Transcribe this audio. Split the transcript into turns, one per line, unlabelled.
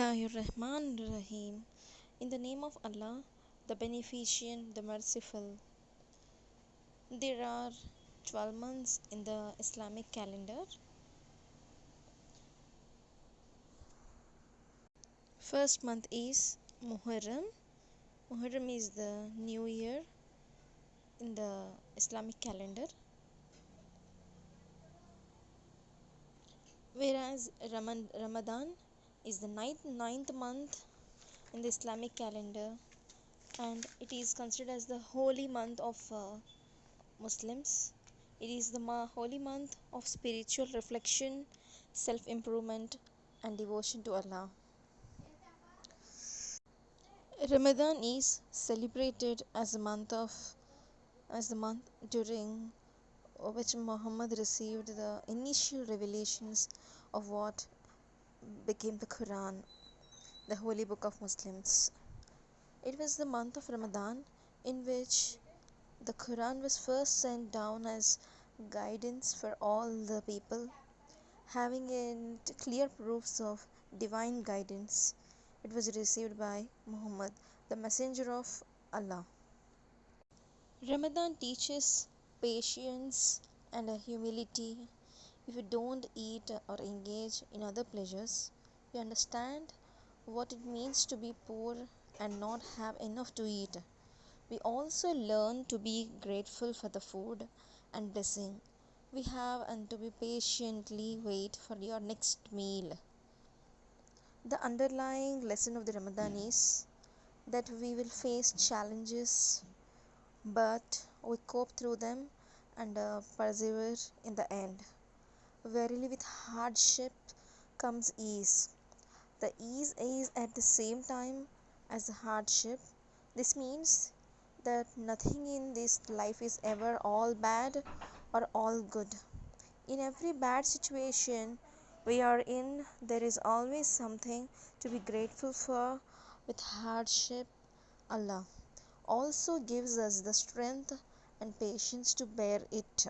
Rahim. In the name of Allah, the Beneficent, the Merciful. There are 12 months in the Islamic calendar. First month is Muharram. Muharram is the new year in the Islamic calendar. Whereas Ramadan is the ninth, ninth month in the Islamic calendar and it is considered as the holy month of uh, Muslims. It is the ma- holy month of spiritual reflection, self improvement, and devotion to Allah. Ramadan is celebrated as a month of as the month during which Muhammad received the initial revelations of what became the Quran, the holy book of Muslims. It was the month of Ramadan in which the Quran was first sent down as guidance for all the people, having it clear proofs of divine guidance. It was received by Muhammad, the messenger of Allah. Ramadan teaches patience and humility if you don't eat or engage in other pleasures, you understand what it means to be poor and not have enough to eat. We also learn to be grateful for the food and blessing we have and to be patiently wait for your next meal. The underlying lesson of the Ramadan is that we will face challenges, but we cope through them and uh, persevere in the end. Verily, with hardship comes ease. The ease is at the same time as the hardship. This means that nothing in this life is ever all bad or all good. In every bad situation we are in, there is always something to be grateful for. With hardship, Allah also gives us the strength and patience to bear it.